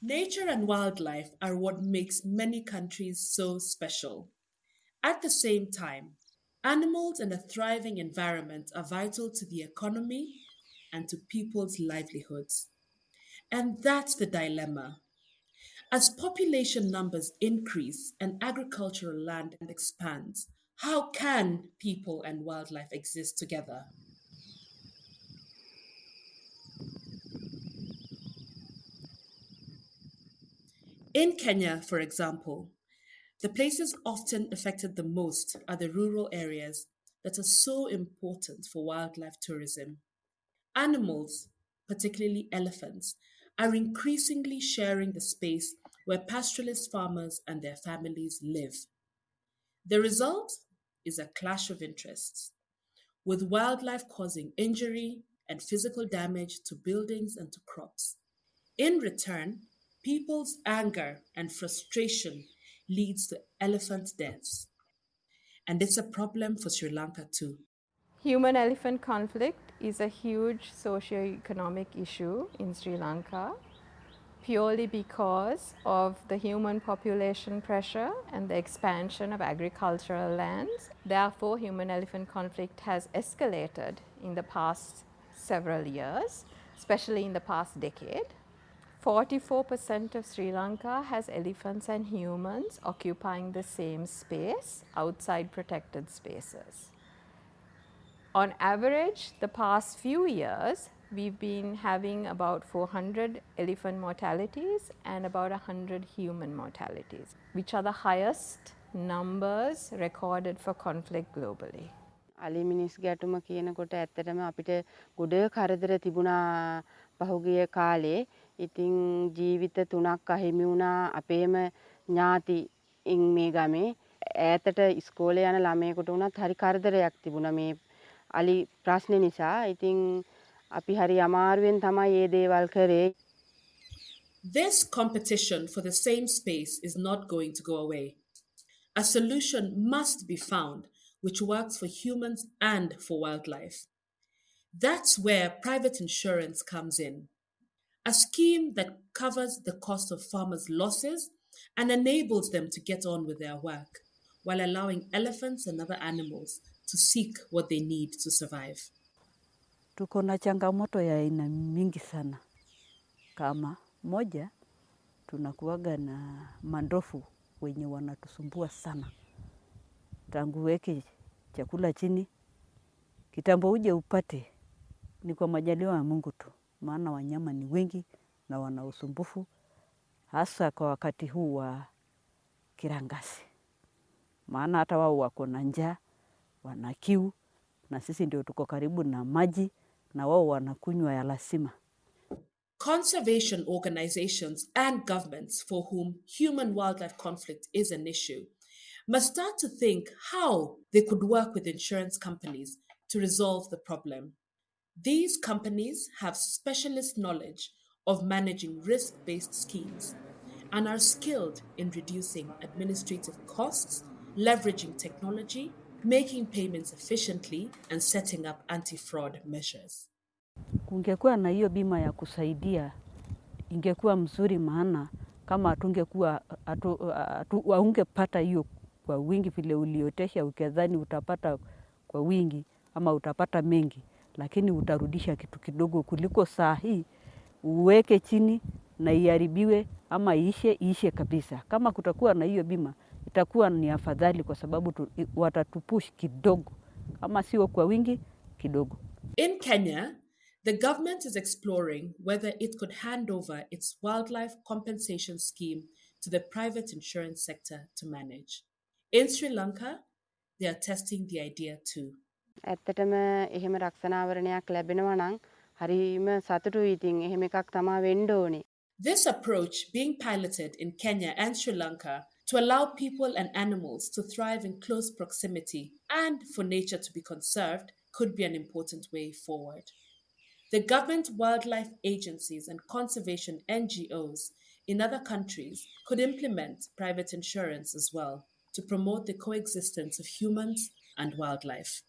Nature and wildlife are what makes many countries so special. At the same time, animals and a thriving environment are vital to the economy and to people's livelihoods. And that's the dilemma. As population numbers increase and agricultural land expands, how can people and wildlife exist together? In Kenya, for example, the places often affected the most are the rural areas that are so important for wildlife tourism. Animals, particularly elephants, are increasingly sharing the space where pastoralist farmers and their families live. The result is a clash of interests, with wildlife causing injury and physical damage to buildings and to crops. In return, People's anger and frustration leads to elephant deaths. And it's a problem for Sri Lanka too. Human elephant conflict is a huge socio-economic issue in Sri Lanka purely because of the human population pressure and the expansion of agricultural lands. Therefore, human elephant conflict has escalated in the past several years, especially in the past decade. 44% of Sri Lanka has elephants and humans occupying the same space outside protected spaces. On average, the past few years, we've been having about 400 elephant mortalities and about 100 human mortalities, which are the highest numbers recorded for conflict globally. අලි මිනිස් ගැටුම කියනකොට ඇත්තටම අපිට ගොඩ කරදර තිබුණා පහුගිය කාලේ ඉතින් ජීවිත තුනක් අහිමි වුණා අපේම ඥාතියින් මේ ගමේ ඈතට ඉස්කෝලේ යන ළමයෙකුට වුණත් හරි කරදරයක් තිබුණා මේ අලි ප්‍රශ්නේ නිසා. ඉතින් අපි හරි අමාරුවෙන් තමයි මේ දේවල් කරේ. This competition for the same space is not going to go away. A solution must be found which works for humans and for wildlife. That's where private insurance comes in a scheme that covers the cost of farmers' losses and enables them to get on with their work while allowing elephants and other animals to seek what they need to survive. Tuko na changamoto ya aina mingi sana. Kama moja, tunakuwaga na mandofu wenye wanatusumbua sana. Tangu weke chakula chini, kitambo uje upate, ni kwa majaliwa ya Mungu tu maana wanyama ni wengi na wana usumbufu, hasa kwa wakati huu wa kirangasi, maana hata wao wako na njaa, wana kiu, na sisi ndio tuko karibu na maji, na wao wanakunywa ya lazima. Conservation organizations and governments for whom human wildlife conflict is an issue must start to think how they could work with insurance companies to resolve the problem. These companies have specialist knowledge of managing risk based schemes and are skilled in reducing administrative costs, leveraging technology, making payments efficiently, and setting up anti fraud measures. Kungekuwa na hiyo bima ya kusaidia, ingekuwa mzuri, maana kama hatungekuwa waungepata hiyo kwa wingi vile uliotesha, ukedhani utapata kwa wingi ama utapata mengi lakini utarudisha kitu kidogo kuliko saa hii uweke chini na iharibiwe ama iishe iishe kabisa. Kama kutakuwa na hiyo bima itakuwa ni afadhali, kwa sababu tu, watatupush kidogo, kama sio kwa wingi kidogo. In Kenya, the government is exploring whether it could hand over its wildlife compensation scheme to the private insurance sector to manage. In Sri Lanka, they are testing the idea too. ඇත්තටම එහෙම රක්ෂණාවරණයක් ලැබෙනවා නම් හරිම සතුටුයි ඉතින් එහෙම එකක් තමා වෙන්න ඕනේ. This approach being piloted in Kenya and Sri Lanka to allow people and animals to thrive in close proximity and for nature to be conserved could be an important way forward. The government wildlife agencies and conservation NGOs in other countries could implement private insurance as well to promote the coexistence of humans and wildlife.